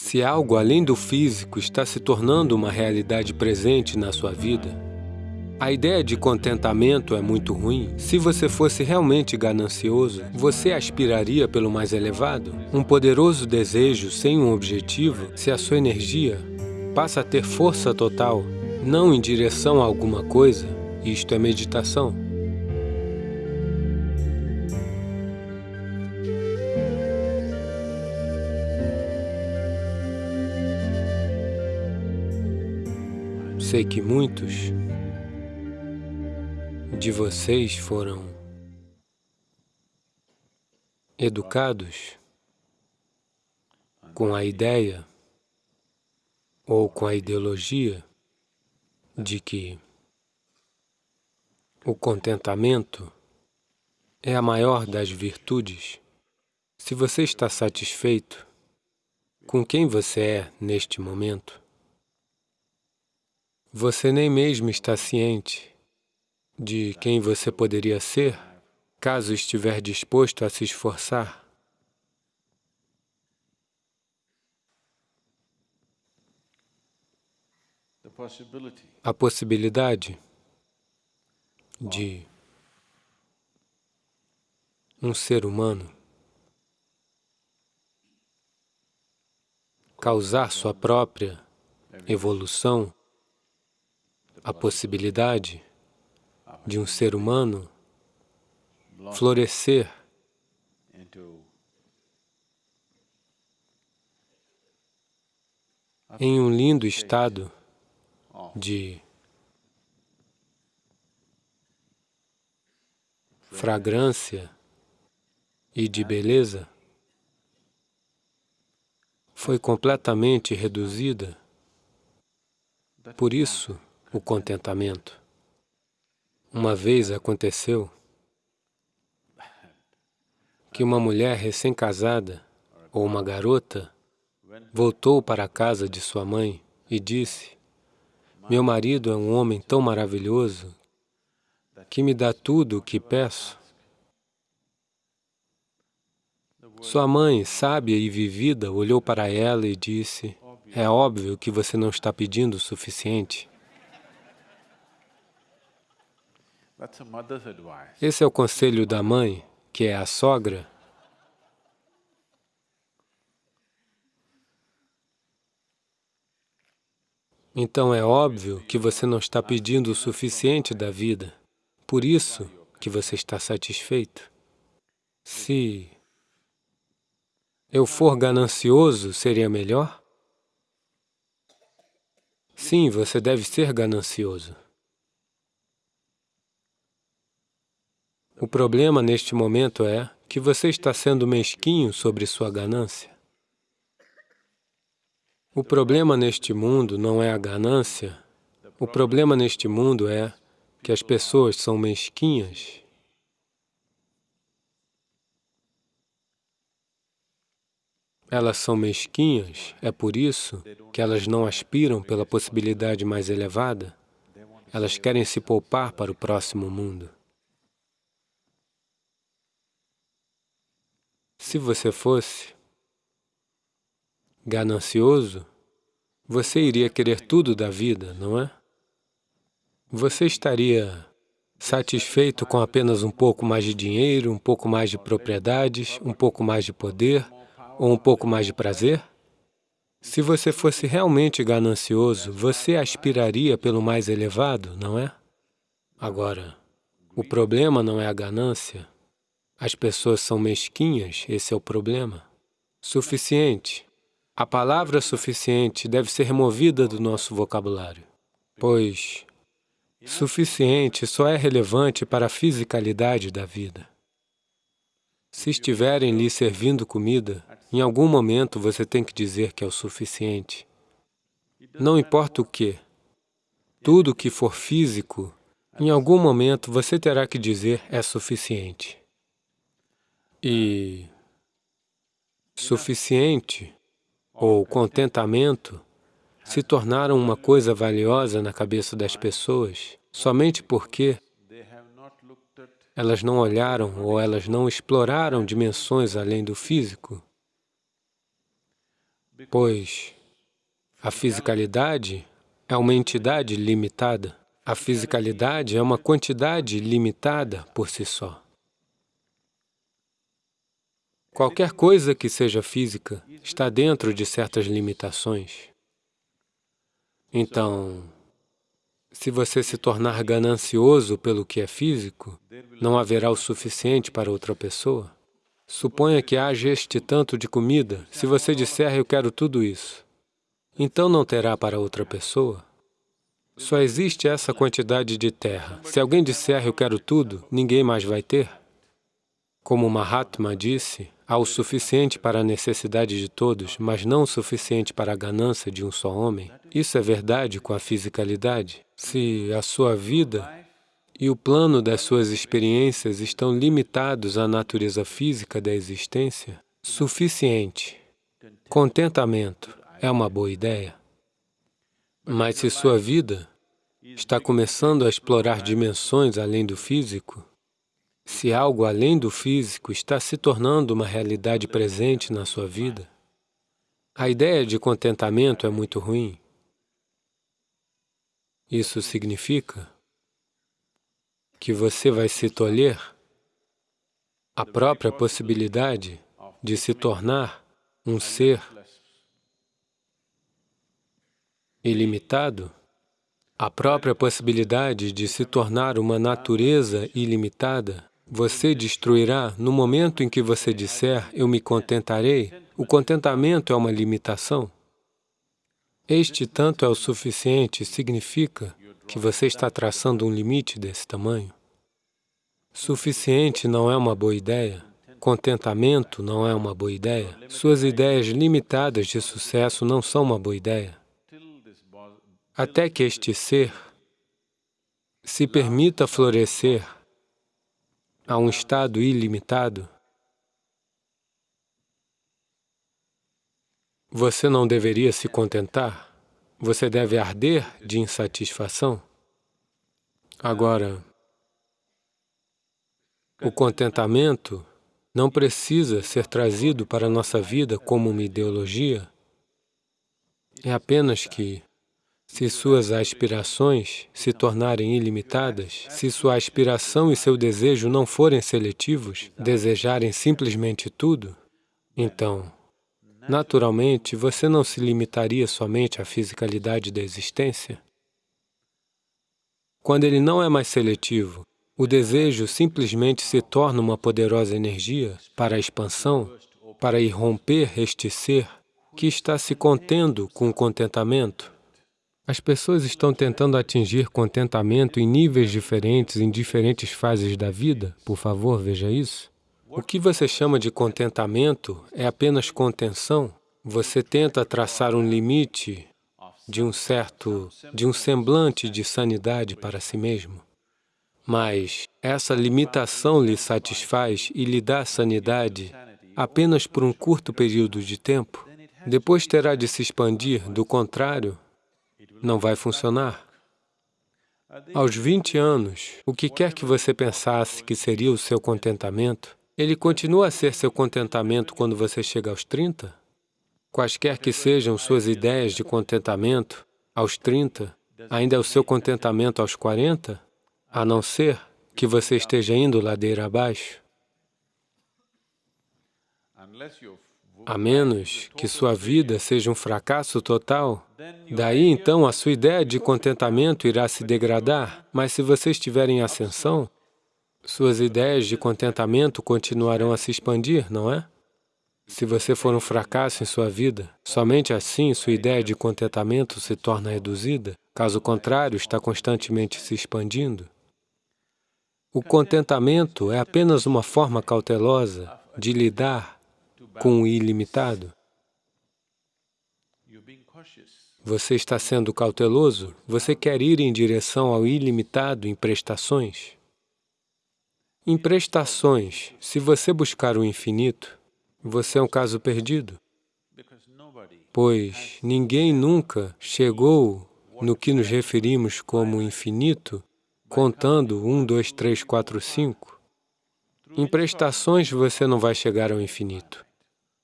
Se algo além do físico está se tornando uma realidade presente na sua vida, a ideia de contentamento é muito ruim. Se você fosse realmente ganancioso, você aspiraria pelo mais elevado? Um poderoso desejo sem um objetivo, se a sua energia passa a ter força total, não em direção a alguma coisa, isto é meditação. Sei que muitos de vocês foram educados com a ideia ou com a ideologia de que o contentamento é a maior das virtudes. Se você está satisfeito com quem você é neste momento, você nem mesmo está ciente de quem você poderia ser caso estiver disposto a se esforçar. A possibilidade de um ser humano causar sua própria evolução a possibilidade de um ser humano florescer em um lindo estado de fragrância e de beleza, foi completamente reduzida. Por isso, o contentamento. Uma vez aconteceu que uma mulher recém-casada ou uma garota voltou para a casa de sua mãe e disse, meu marido é um homem tão maravilhoso que me dá tudo o que peço. Sua mãe, sábia e vivida, olhou para ela e disse, é óbvio que você não está pedindo o suficiente. Esse é o conselho da mãe, que é a sogra. Então é óbvio que você não está pedindo o suficiente da vida. Por isso que você está satisfeito. Se eu for ganancioso, seria melhor? Sim, você deve ser ganancioso. O problema neste momento é que você está sendo mesquinho sobre sua ganância. O problema neste mundo não é a ganância, o problema neste mundo é que as pessoas são mesquinhas. Elas são mesquinhas, é por isso que elas não aspiram pela possibilidade mais elevada. Elas querem se poupar para o próximo mundo. Se você fosse ganancioso, você iria querer tudo da vida, não é? Você estaria satisfeito com apenas um pouco mais de dinheiro, um pouco mais de propriedades, um pouco mais de poder ou um pouco mais de prazer? Se você fosse realmente ganancioso, você aspiraria pelo mais elevado, não é? Agora, o problema não é a ganância, as pessoas são mesquinhas, esse é o problema. Suficiente. A palavra suficiente deve ser removida do nosso vocabulário, pois suficiente só é relevante para a fisicalidade da vida. Se estiverem lhe servindo comida, em algum momento você tem que dizer que é o suficiente. Não importa o que, tudo que for físico, em algum momento você terá que dizer é suficiente e suficiente ou contentamento se tornaram uma coisa valiosa na cabeça das pessoas somente porque elas não olharam ou elas não exploraram dimensões além do físico. pois a fisicalidade é uma entidade limitada. A fisicalidade é uma quantidade limitada por si só. Qualquer coisa que seja física está dentro de certas limitações. Então, se você se tornar ganancioso pelo que é físico, não haverá o suficiente para outra pessoa. Suponha que haja este tanto de comida. Se você disser, eu quero tudo isso, então não terá para outra pessoa. Só existe essa quantidade de terra. Se alguém disser, eu quero tudo, ninguém mais vai ter. Como Mahatma disse, há o suficiente para a necessidade de todos, mas não o suficiente para a ganância de um só homem. Isso é verdade com a fisicalidade. Se a sua vida e o plano das suas experiências estão limitados à natureza física da existência, suficiente. Contentamento é uma boa ideia. Mas se sua vida está começando a explorar dimensões além do físico, se algo além do físico está se tornando uma realidade presente na sua vida, a ideia de contentamento é muito ruim. Isso significa que você vai se tolher a própria possibilidade de se tornar um ser ilimitado, a própria possibilidade de se tornar uma natureza ilimitada, você destruirá no momento em que você disser, eu me contentarei. O contentamento é uma limitação. Este tanto é o suficiente significa que você está traçando um limite desse tamanho. Suficiente não é uma boa ideia. Contentamento não é uma boa ideia. Suas ideias limitadas de sucesso não são uma boa ideia até que este ser se permita florescer a um estado ilimitado, você não deveria se contentar, você deve arder de insatisfação. Agora, o contentamento não precisa ser trazido para a nossa vida como uma ideologia, é apenas que se suas aspirações se tornarem ilimitadas, se sua aspiração e seu desejo não forem seletivos, desejarem simplesmente tudo, então, naturalmente, você não se limitaria somente à fisicalidade da existência. Quando ele não é mais seletivo, o desejo simplesmente se torna uma poderosa energia para a expansão, para irromper este ser que está se contendo com o contentamento, as pessoas estão tentando atingir contentamento em níveis diferentes, em diferentes fases da vida. Por favor, veja isso. O que você chama de contentamento é apenas contenção. Você tenta traçar um limite de um certo, de um semblante de sanidade para si mesmo. Mas essa limitação lhe satisfaz e lhe dá sanidade apenas por um curto período de tempo. Depois terá de se expandir, do contrário, não vai funcionar. Aos 20 anos, o que quer que você pensasse que seria o seu contentamento, ele continua a ser seu contentamento quando você chega aos 30? Quaisquer que sejam suas ideias de contentamento, aos 30, ainda é o seu contentamento aos 40, a não ser que você esteja indo ladeira abaixo a menos que sua vida seja um fracasso total, daí então a sua ideia de contentamento irá se degradar, mas se você estiver em ascensão, suas ideias de contentamento continuarão a se expandir, não é? Se você for um fracasso em sua vida, somente assim sua ideia de contentamento se torna reduzida, caso contrário, está constantemente se expandindo. O contentamento é apenas uma forma cautelosa de lidar com o ilimitado? Você está sendo cauteloso? Você quer ir em direção ao ilimitado em prestações? Em prestações, se você buscar o infinito, você é um caso perdido, pois ninguém nunca chegou no que nos referimos como infinito, contando um, dois, três, quatro, cinco. Em prestações, você não vai chegar ao infinito.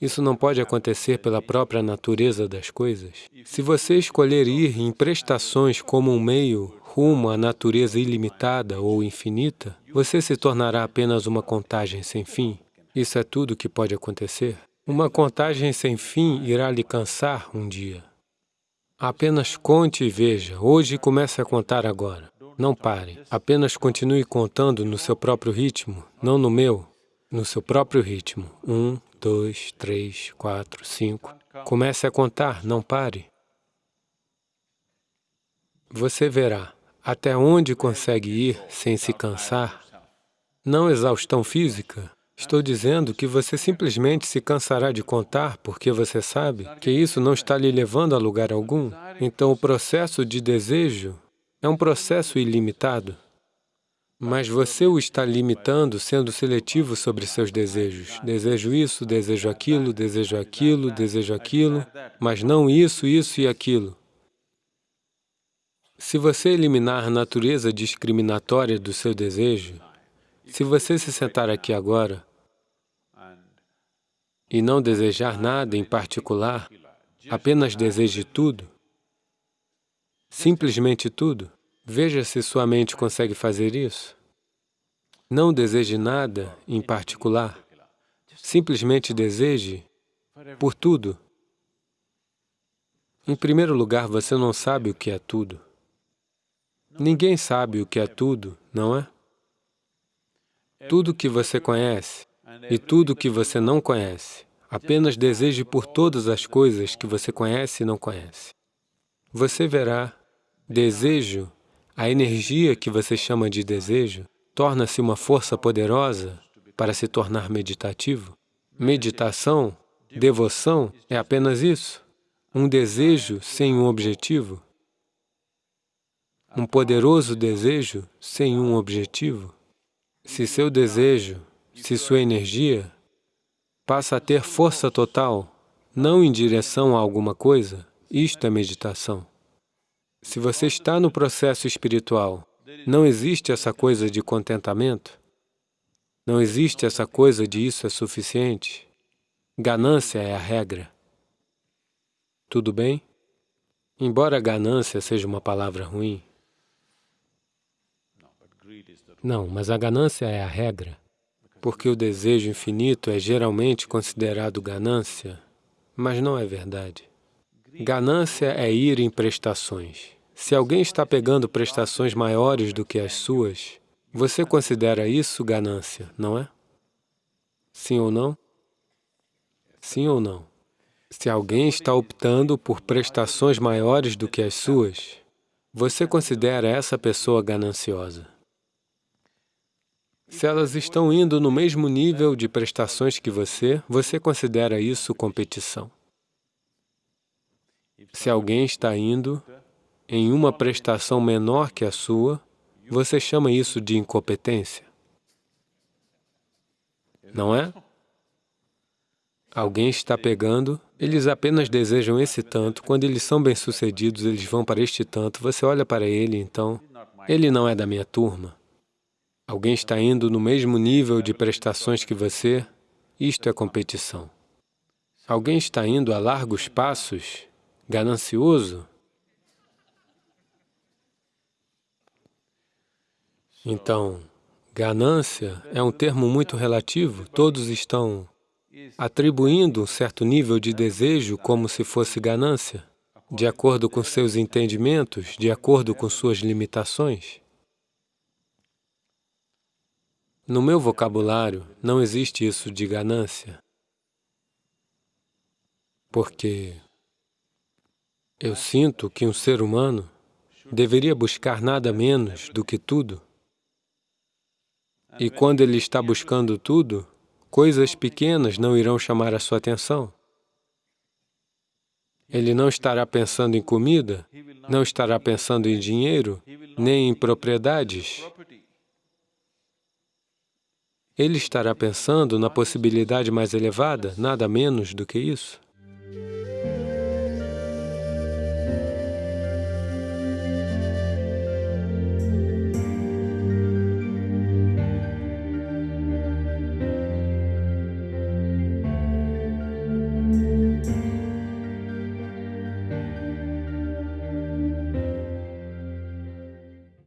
Isso não pode acontecer pela própria natureza das coisas. Se você escolher ir em prestações como um meio rumo à natureza ilimitada ou infinita, você se tornará apenas uma contagem sem fim. Isso é tudo que pode acontecer. Uma contagem sem fim irá lhe cansar um dia. Apenas conte e veja. Hoje comece a contar agora. Não pare. Apenas continue contando no seu próprio ritmo, não no meu, no seu próprio ritmo. Um, dois, três, quatro, cinco. Comece a contar, não pare. Você verá até onde consegue ir sem se cansar. Não exaustão física. Estou dizendo que você simplesmente se cansará de contar porque você sabe que isso não está lhe levando a lugar algum. Então, o processo de desejo é um processo ilimitado. Mas você o está limitando, sendo seletivo sobre seus desejos. Desejo isso, desejo aquilo, desejo aquilo, desejo aquilo, mas não isso, isso e aquilo. Se você eliminar a natureza discriminatória do seu desejo, se você se sentar aqui agora e não desejar nada em particular, apenas deseje tudo, simplesmente tudo, Veja se sua mente consegue fazer isso. Não deseje nada em particular. Simplesmente deseje por tudo. Em primeiro lugar, você não sabe o que é tudo. Ninguém sabe o que é tudo, não é? Tudo que você conhece e tudo que você não conhece. Apenas deseje por todas as coisas que você conhece e não conhece. Você verá desejo a energia que você chama de desejo torna-se uma força poderosa para se tornar meditativo. Meditação, devoção, é apenas isso, um desejo sem um objetivo, um poderoso desejo sem um objetivo. Se seu desejo, se sua energia passa a ter força total, não em direção a alguma coisa, isto é meditação. Se você está no processo espiritual, não existe essa coisa de contentamento, não existe essa coisa de isso é suficiente. Ganância é a regra. Tudo bem? Embora ganância seja uma palavra ruim, não, mas a ganância é a regra, porque o desejo infinito é geralmente considerado ganância, mas não é verdade. Ganância é ir em prestações. Se alguém está pegando prestações maiores do que as suas, você considera isso ganância, não é? Sim ou não? Sim ou não? Se alguém está optando por prestações maiores do que as suas, você considera essa pessoa gananciosa. Se elas estão indo no mesmo nível de prestações que você, você considera isso competição. Se alguém está indo em uma prestação menor que a sua, você chama isso de incompetência. Não é? Alguém está pegando, eles apenas desejam esse tanto, quando eles são bem-sucedidos, eles vão para este tanto, você olha para ele, então, ele não é da minha turma. Alguém está indo no mesmo nível de prestações que você, isto é competição. Alguém está indo a largos passos, ganancioso? Então, ganância é um termo muito relativo, todos estão atribuindo um certo nível de desejo como se fosse ganância, de acordo com seus entendimentos, de acordo com suas limitações. No meu vocabulário, não existe isso de ganância, porque eu sinto que um ser humano deveria buscar nada menos do que tudo. E quando ele está buscando tudo, coisas pequenas não irão chamar a sua atenção. Ele não estará pensando em comida, não estará pensando em dinheiro, nem em propriedades. Ele estará pensando na possibilidade mais elevada, nada menos do que isso.